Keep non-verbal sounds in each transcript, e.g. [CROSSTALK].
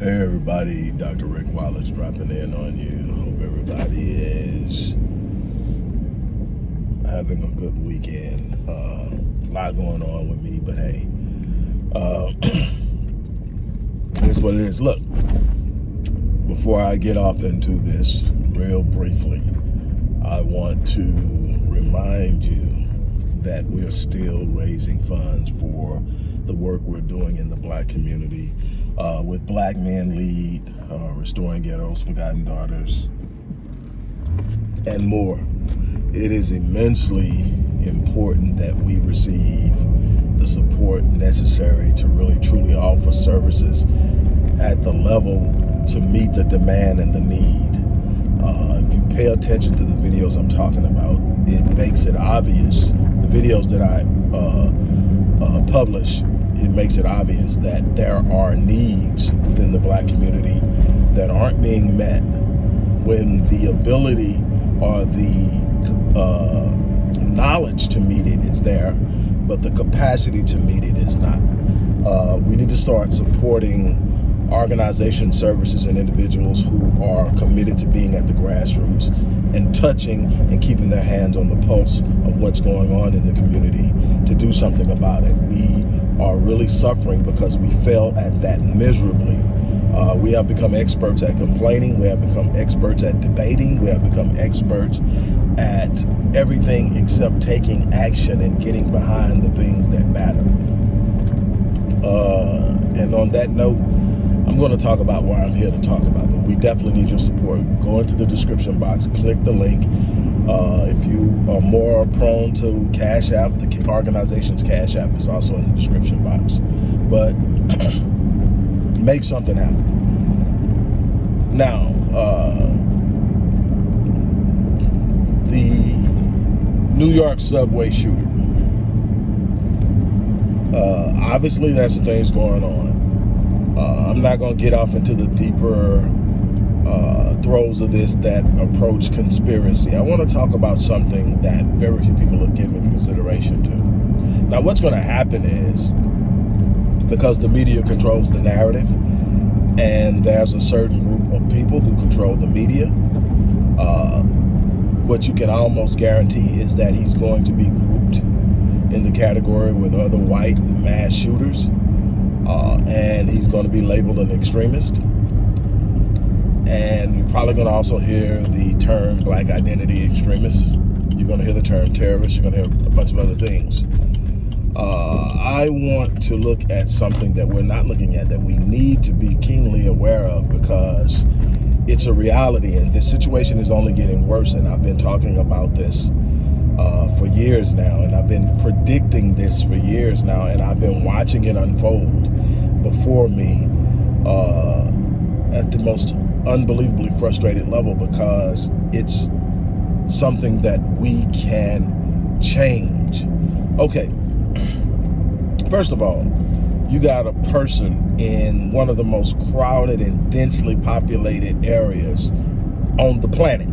Hey everybody, Dr. Rick Wallace dropping in on you. Hope everybody is having a good weekend. Uh, a lot going on with me, but hey, uh, [CLEARS THROAT] here's what it is. Look, before I get off into this real briefly, I want to remind you that we're still raising funds for the work we're doing in the black community uh, with Black Men Lead, uh, Restoring Ghettos, Forgotten Daughters, and more. It is immensely important that we receive the support necessary to really truly offer services at the level to meet the demand and the need. Uh, if you pay attention to the videos I'm talking about, it makes it obvious. The videos that I uh, uh, publish it makes it obvious that there are needs within the black community that aren't being met when the ability or the uh, knowledge to meet it is there, but the capacity to meet it is not. Uh, we need to start supporting organization services and individuals who are committed to being at the grassroots and touching and keeping their hands on the pulse of what's going on in the community to do something about it. We are really suffering because we failed at that miserably. Uh, we have become experts at complaining. We have become experts at debating. We have become experts at everything except taking action and getting behind the things that matter. Uh, and on that note, I'm going to talk about why I'm here to talk about. But we definitely need your support. Go into the description box, click the link, uh, if you are more prone to Cash App, the organization's Cash App is also in the description box. But [CLEARS THROAT] make something happen. Now, uh, the New York subway shooter. Uh, obviously, that's the things going on. Uh, I'm not going to get off into the deeper uh, throes of this that approach conspiracy. I want to talk about something that very few people are giving consideration to. Now, what's going to happen is because the media controls the narrative, and there's a certain group of people who control the media. Uh, what you can almost guarantee is that he's going to be grouped in the category with other white mass shooters, uh, and he's going to be labeled an extremist and you're probably going to also hear the term black identity extremists. You're going to hear the term terrorist. You're going to hear a bunch of other things. Uh, I want to look at something that we're not looking at that we need to be keenly aware of because it's a reality and this situation is only getting worse and I've been talking about this uh, for years now and I've been predicting this for years now and I've been watching it unfold before me uh, at the most unbelievably frustrated level because it's something that we can change. Okay, first of all, you got a person in one of the most crowded and densely populated areas on the planet,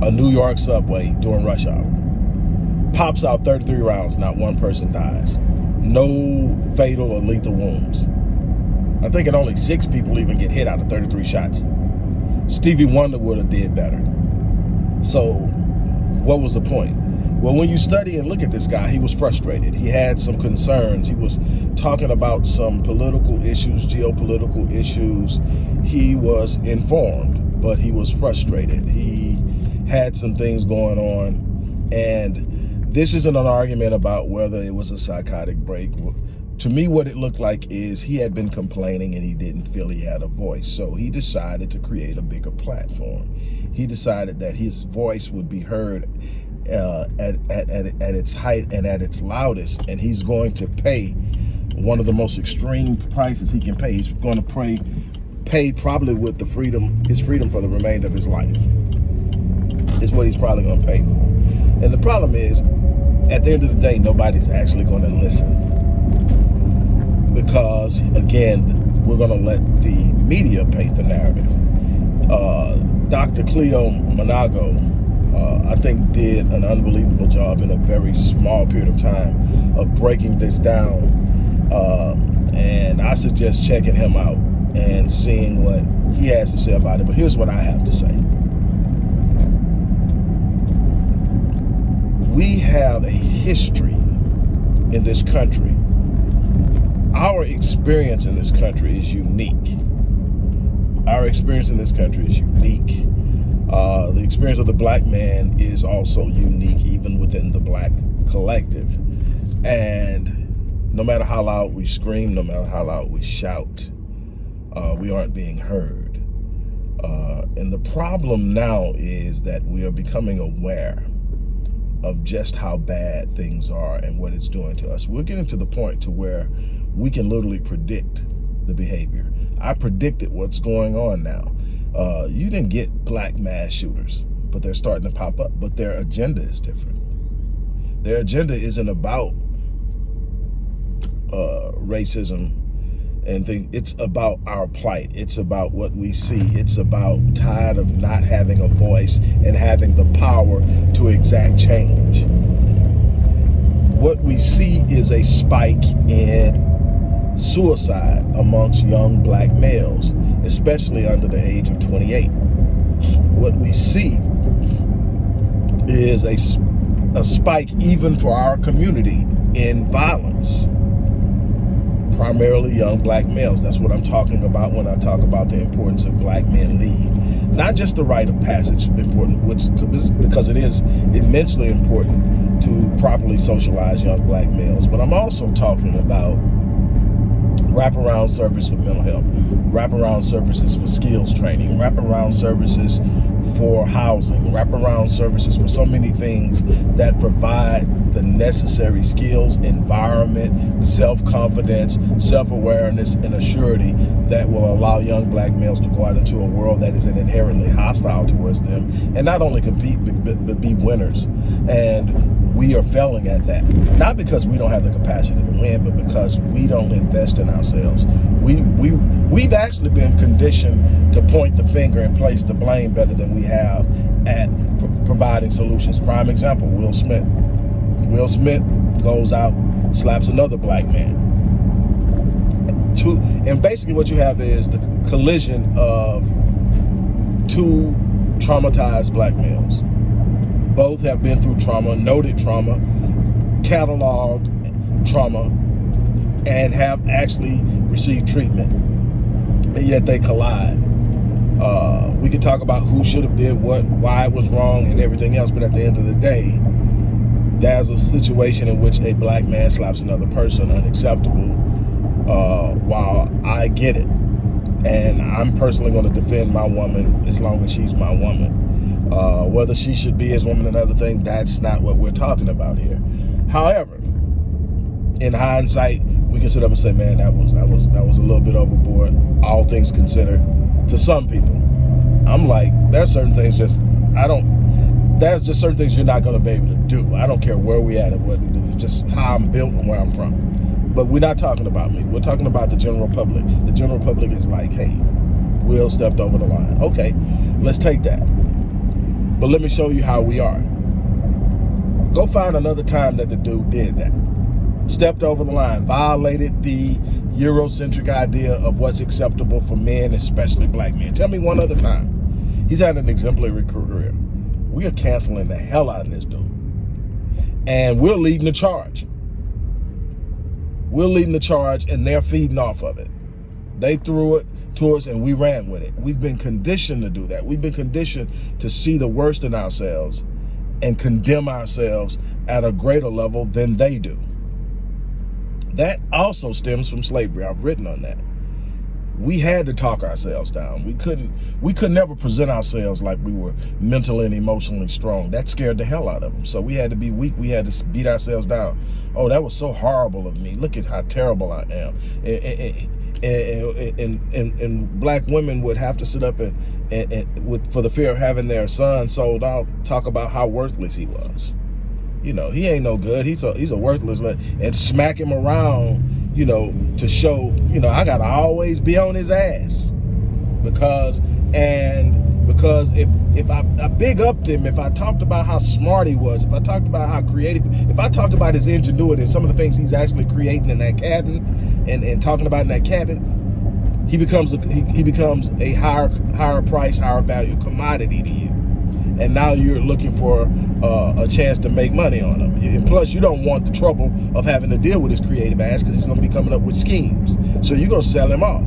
a New York subway during rush hour. Pops out 33 rounds, not one person dies. No fatal or lethal wounds. I think it only six people even get hit out of 33 shots. Stevie Wonder would have did better. So what was the point? Well, when you study and look at this guy, he was frustrated. He had some concerns. He was talking about some political issues, geopolitical issues. He was informed, but he was frustrated. He had some things going on. And this isn't an argument about whether it was a psychotic break to me, what it looked like is he had been complaining and he didn't feel he had a voice. So he decided to create a bigger platform. He decided that his voice would be heard uh, at, at, at, at its height and at its loudest. And he's going to pay one of the most extreme prices he can pay. He's going to pay, pay probably with the freedom, his freedom for the remainder of his life. Is what he's probably going to pay for. And the problem is, at the end of the day, nobody's actually going to listen because again, we're going to let the media paint the narrative. Uh, Dr. Cleo Manago, uh, I think, did an unbelievable job in a very small period of time of breaking this down. Uh, and I suggest checking him out and seeing what he has to say about it. But here's what I have to say. We have a history in this country. Our experience in this country is unique. Our experience in this country is unique. Uh, the experience of the black man is also unique, even within the black collective. And no matter how loud we scream, no matter how loud we shout, uh, we aren't being heard. Uh, and the problem now is that we are becoming aware of just how bad things are and what it's doing to us. We're getting to the point to where we can literally predict the behavior. I predicted what's going on now. Uh, you didn't get black mass shooters, but they're starting to pop up, but their agenda is different. Their agenda isn't about uh, racism and think it's about our plight. It's about what we see. It's about tired of not having a voice and having the power to exact change. What we see is a spike in suicide amongst young black males, especially under the age of 28. What we see is a, a spike even for our community in violence primarily young black males. That's what I'm talking about when I talk about the importance of black men lead. Not just the rite of passage important, which because it is immensely important to properly socialize young black males, but I'm also talking about wraparound service for mental health, wraparound services for skills training, wraparound services for housing, wraparound services for so many things that provide the necessary skills, environment, self-confidence, self-awareness, and a surety that will allow young black males to go out into a world that isn't inherently hostile towards them and not only compete but, but be winners. And we are failing at that. Not because we don't have the capacity to win, but because we don't invest in ourselves. We, we, we've actually been conditioned to point the finger and place the blame better than we have at providing solutions. Prime example, Will Smith. Will Smith goes out, slaps another black man. Two, and basically what you have is the collision of two traumatized black males. Both have been through trauma, noted trauma, cataloged trauma, and have actually received treatment. And yet they collide. Uh, we could talk about who should have did what, why it was wrong, and everything else, but at the end of the day, there's a situation in which a black man slaps another person unacceptable uh, while I get it. And I'm personally going to defend my woman as long as she's my woman. Uh, whether she should be his woman another thing, that's not what we're talking about here. However, in hindsight, we can sit up and say, man, that was that was that was a little bit overboard, all things considered, to some people. I'm like, there's certain things just I don't there's just certain things you're not going to be able to do. I don't care where we at and what we do. It's just how I'm built and where I'm from. But we're not talking about me. We're talking about the general public. The general public is like, hey, Will stepped over the line. Okay, let's take that. But let me show you how we are. Go find another time that the dude did that. Stepped over the line, violated the Eurocentric idea of what's acceptable for men, especially black men. Tell me one other time. He's had an exemplary career we are canceling the hell out of this dude. And we're leading the charge. We're leading the charge and they're feeding off of it. They threw it to us and we ran with it. We've been conditioned to do that. We've been conditioned to see the worst in ourselves and condemn ourselves at a greater level than they do. That also stems from slavery. I've written on that we had to talk ourselves down. We couldn't, we could never present ourselves like we were mentally and emotionally strong. That scared the hell out of them. So we had to be weak. We had to beat ourselves down. Oh, that was so horrible of me. Look at how terrible I am. And, and, and, and, and black women would have to sit up and, and, and with, for the fear of having their son sold out, talk about how worthless he was. You know, he ain't no good. He's a, he's a worthless, and smack him around you know, to show, you know, I gotta always be on his ass because, and because if if I, I big upped him, if I talked about how smart he was, if I talked about how creative, if I talked about his ingenuity and some of the things he's actually creating in that cabin and, and talking about in that cabin, he becomes a, he, he becomes a higher higher price, higher value commodity to you. And now you're looking for uh, a chance to make money on him. And plus, you don't want the trouble of having to deal with his creative ass because he's going to be coming up with schemes. So you're going to sell him off.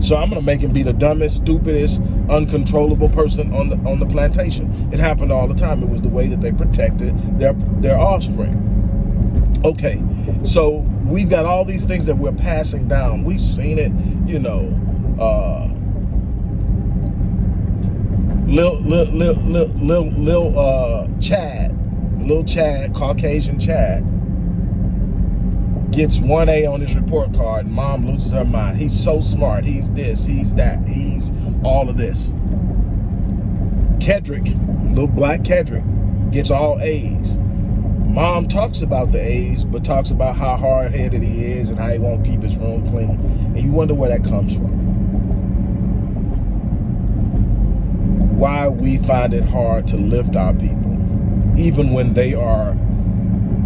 So I'm gonna make him be the dumbest, stupidest, uncontrollable person on the on the plantation. It happened all the time. It was the way that they protected their their offspring. Okay, so we've got all these things that we're passing down. We've seen it, you know. Uh, Lil, Lil, Lil, Lil, Lil, uh, Chad, Lil Chad, Caucasian Chad, gets 1A on his report card. Mom loses her mind. He's so smart. He's this, he's that, he's all of this. Kedrick, little black Kedrick, gets all A's. Mom talks about the A's, but talks about how hard-headed he is and how he won't keep his room clean. And you wonder where that comes from. Why we find it hard to lift our people, even when they are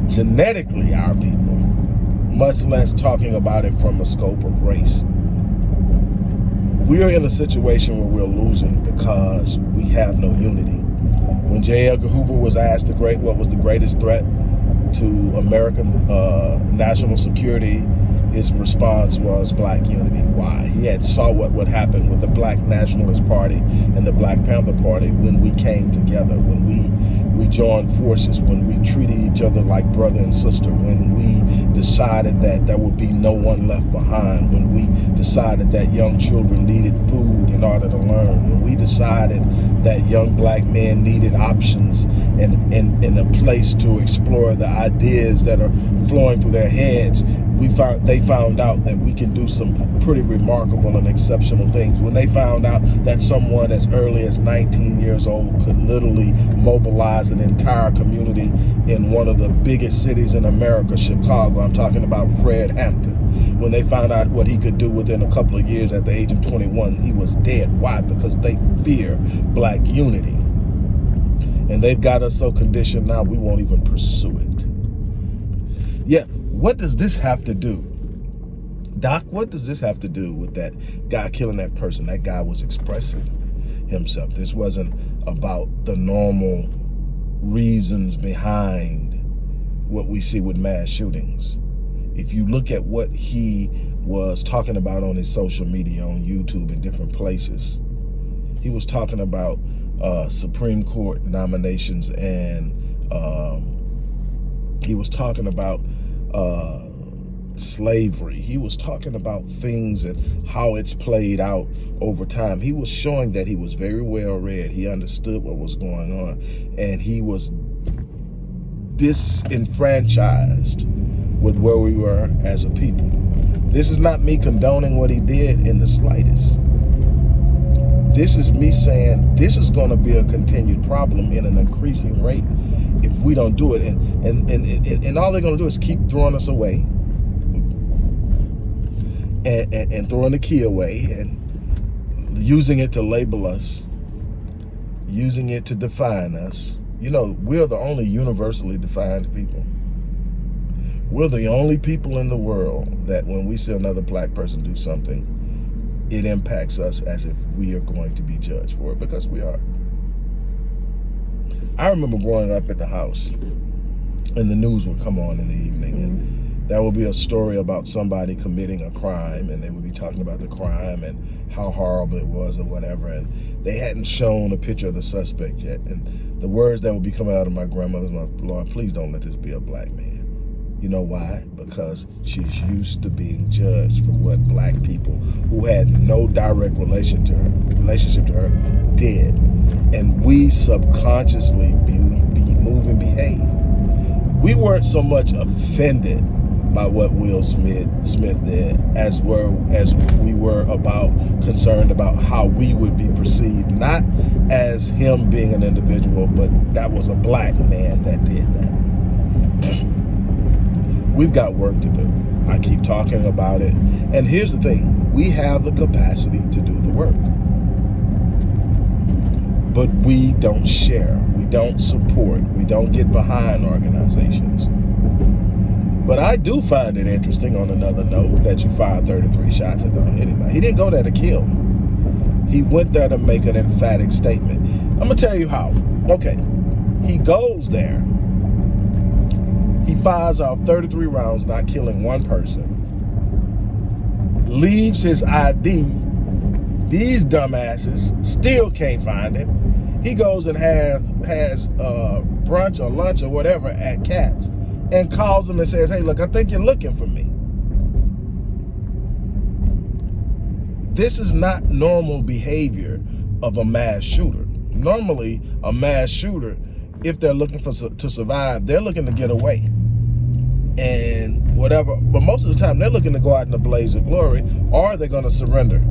genetically our people much less talking about it from a scope of race. We are in a situation where we're losing because we have no unity. When J. Edgar Hoover was asked the great, what was the greatest threat to American uh, national security, his response was black unity. Why? He had saw what would happen with the Black Nationalist Party and the Black Panther Party when we came together, when we we joined forces, when we treated each other like brother and sister, when we decided that there would be no one left behind, when we decided that young children needed food in order to learn, when we decided that young black men needed options and, and, and a place to explore the ideas that are flowing through their heads, we found they found out that we can do some pretty remarkable and exceptional things. When they found out that someone as early as 19 years old could literally mobilize an entire community in one of the biggest cities in America, Chicago. I'm talking about Fred Hampton. When they found out what he could do within a couple of years at the age of 21, he was dead. Why? Because they fear black unity. And they've got us so conditioned now we won't even pursue it. Yet what does this have to do? Doc, what does this have to do with that guy killing that person? That guy was expressing himself. This wasn't about the normal reasons behind what we see with mass shootings. If you look at what he was talking about on his social media, on YouTube and different places, he was talking about uh, Supreme Court nominations and um, he was talking about uh, slavery. He was talking about things and how it's played out over time. He was showing that he was very well read. He understood what was going on and he was disenfranchised with where we were as a people. This is not me condoning what he did in the slightest. This is me saying this is going to be a continued problem in an increasing rate if we don't do it. And, and, and, and, and all they're going to do is keep throwing us away and, and, and throwing the key away and using it to label us, using it to define us. You know, we're the only universally defined people. We're the only people in the world that when we see another black person do something, it impacts us as if we are going to be judged for it because we are. I remember growing up at the house and the news would come on in the evening and mm-hmm. that would be a story about somebody committing a crime and they would be talking about the crime and how horrible it was or whatever and they hadn't shown a picture of the suspect yet and the words that would be coming out of my grandmother's mouth, Lord, please don't let this be a black man. You know why? Because she's used to being judged for what black people who had no direct relation to her, relationship to her did. And we subconsciously be, be move and behave. We weren't so much offended by what Will Smith Smith did as were as we were about concerned about how we would be perceived, not as him being an individual, but that was a black man that did that. [CLEARS THROAT] we've got work to do. I keep talking about it. And here's the thing, we have the capacity to do the work. But we don't share, don't support, we don't get behind organizations. But I do find it interesting on another note that you fired 33 shots at anybody. He didn't go there to kill. He went there to make an emphatic statement. I'm gonna tell you how. Okay, he goes there. He fires off 33 rounds, not killing one person. Leaves his ID. These dumbasses still can't find him. He goes and have has uh, brunch or lunch or whatever at Katz and calls him and says, hey, look, I think you're looking for me. This is not normal behavior of a mass shooter. Normally, a mass shooter, if they're looking for to survive, they're looking to get away. And whatever, but most of the time they're looking to go out in a blaze of glory or they're going to surrender.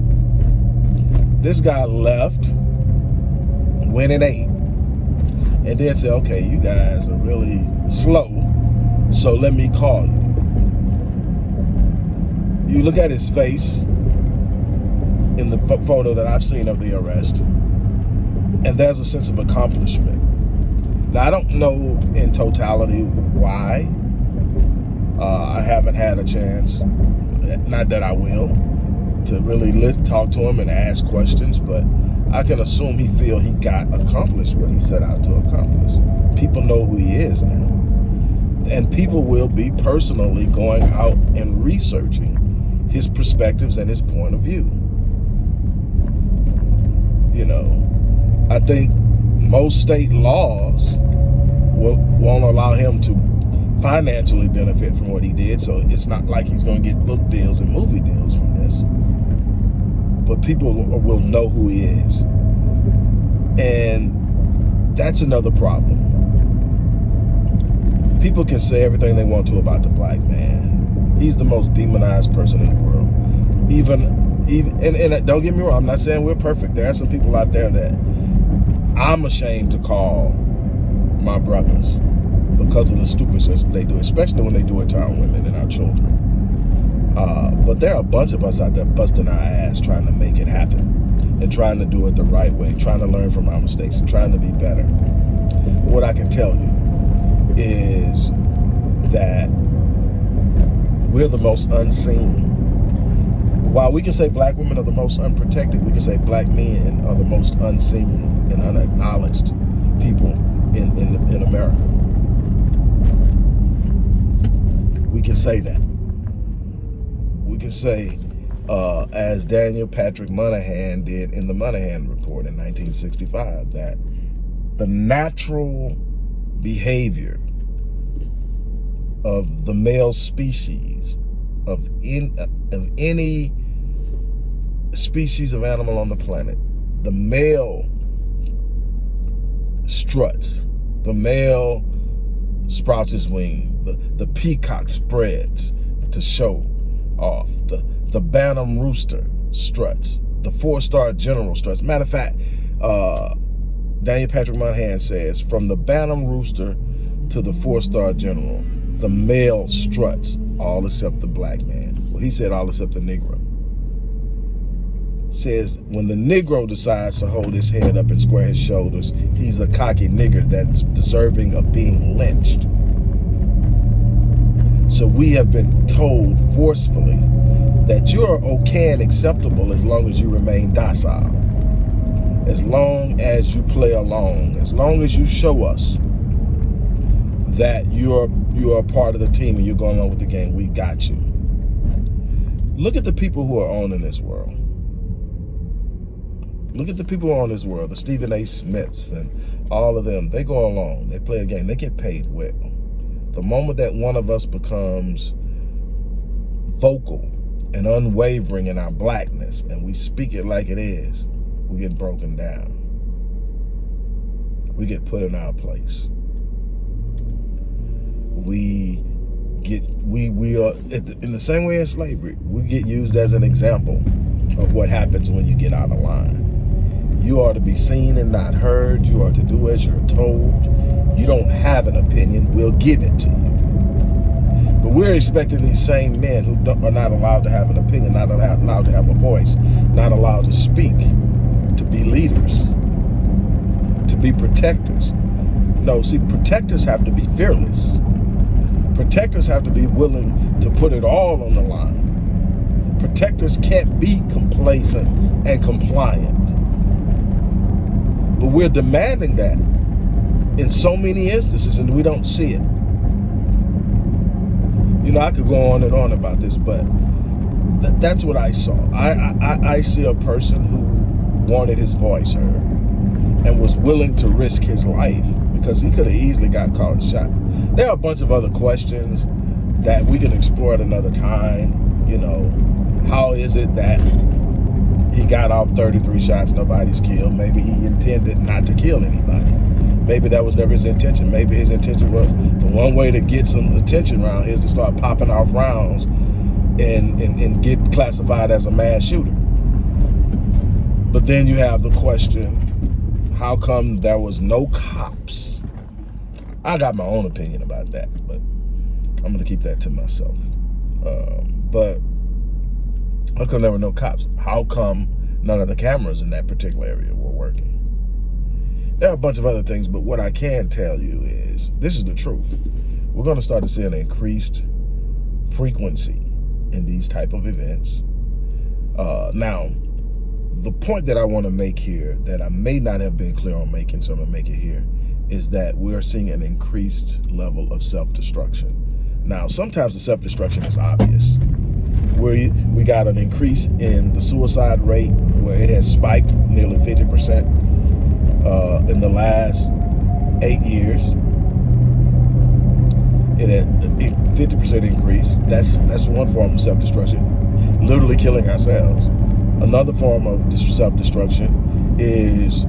This guy left, went and ate, and then said, okay, you guys are really slow, so let me call you. You look at his face in the photo that I've seen of the arrest, and there's a sense of accomplishment. Now, I don't know in totality why. Uh, I haven't had a chance, not that I will, to really talk to him and ask questions, but I can assume he feel he got accomplished what he set out to accomplish. People know who he is now. And people will be personally going out and researching his perspectives and his point of view. You know, I think most state laws will, won't allow him to financially benefit from what he did. So it's not like he's going to get book deals and movie deals from this but people will know who he is. And that's another problem. People can say everything they want to about the black man. He's the most demonized person in the world. Even, even, and, and don't get me wrong, I'm not saying we're perfect. There are some people out there that I'm ashamed to call my brothers because of the stupid stupidness they do, especially when they do it to our women and our children. Uh, but there are a bunch of us out there busting our ass trying to make it happen and trying to do it the right way, trying to learn from our mistakes and trying to be better. What I can tell you is that we're the most unseen. While we can say black women are the most unprotected, we can say black men are the most unseen and unacknowledged people in, in, in America. We can say that can say, uh, as Daniel Patrick Moynihan did in the Moynihan Report in 1965, that the natural behavior of the male species of in of any species of animal on the planet, the male struts, the male sprouts his wing, the, the peacock spreads to show off. The, the Bantam Rooster struts. The four-star general struts. Matter of fact, uh, Daniel Patrick Moynihan says, from the Bantam Rooster to the four-star general, the male struts, all except the black man. Well, he said all except the Negro. Says when the Negro decides to hold his head up and square his shoulders, he's a cocky nigger that's deserving of being lynched. So we have been told forcefully that you're okay and acceptable as long as you remain docile. As long as you play along, as long as you show us that you're you're part of the team and you're going along with the game, we got you. Look at the people who are owning this world. Look at the people on this world, the Stephen A. Smiths and all of them. They go along, they play a game, they get paid well. The moment that one of us becomes vocal and unwavering in our blackness and we speak it like it is, we get broken down. We get put in our place. We get, we, we are, in the same way as slavery, we get used as an example of what happens when you get out of line. You are to be seen and not heard. You are to do as you're told. You don't have an opinion. We'll give it to you. But we're expecting these same men who are not allowed to have an opinion, not allowed to have a voice, not allowed to speak, to be leaders, to be protectors. No, see, protectors have to be fearless. Protectors have to be willing to put it all on the line. Protectors can't be complacent and compliant. But we're demanding that in so many instances and we don't see it. You know, I could go on and on about this, but th that's what I saw. I, I, I see a person who wanted his voice heard and was willing to risk his life because he could have easily got caught shot. There are a bunch of other questions that we can explore at another time. You know, how is it that he got off 33 shots, nobody's killed? Maybe he intended not to kill anybody. Maybe that was never his intention. Maybe his intention was the one way to get some attention around here is to start popping off rounds and, and, and get classified as a mass shooter. But then you have the question, how come there was no cops? I got my own opinion about that, but I'm gonna keep that to myself. Um, but how come there were no cops? How come none of the cameras in that particular area were working? There are a bunch of other things, but what I can tell you is, this is the truth. We're gonna start to see an increased frequency in these type of events. Uh, now, the point that I wanna make here that I may not have been clear on making, so I'm gonna make it here, is that we're seeing an increased level of self-destruction. Now, sometimes the self-destruction is obvious. Where we got an increase in the suicide rate, where it has spiked nearly 50% uh, in the last eight years. It had a 50% increase. That's that's one form of self-destruction, literally killing ourselves. Another form of self-destruction is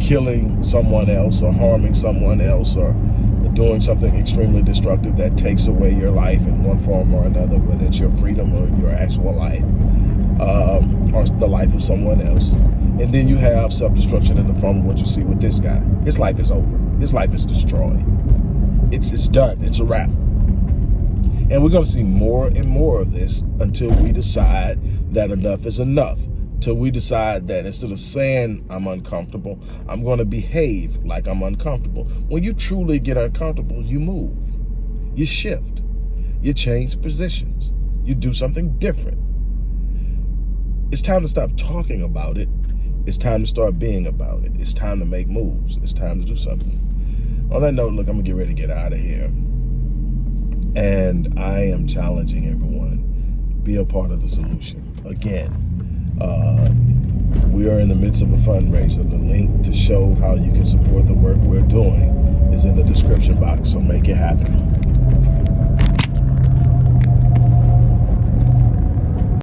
killing someone else or harming someone else or doing something extremely destructive that takes away your life in one form or another, whether it's your freedom or your actual life, um, or the life of someone else. And then you have self-destruction in the form of what you see with this guy. His life is over. His life is destroyed. It's, it's done. It's a wrap. And we're going to see more and more of this until we decide that enough is enough. Till we decide that instead of saying I'm uncomfortable, I'm going to behave like I'm uncomfortable. When you truly get uncomfortable, you move. You shift. You change positions. You do something different. It's time to stop talking about it it's time to start being about it. It's time to make moves. It's time to do something. On that note, look, I'm gonna get ready to get out of here. And I am challenging everyone, be a part of the solution. Again, uh, we are in the midst of a fundraiser. The link to show how you can support the work we're doing is in the description box, so make it happen.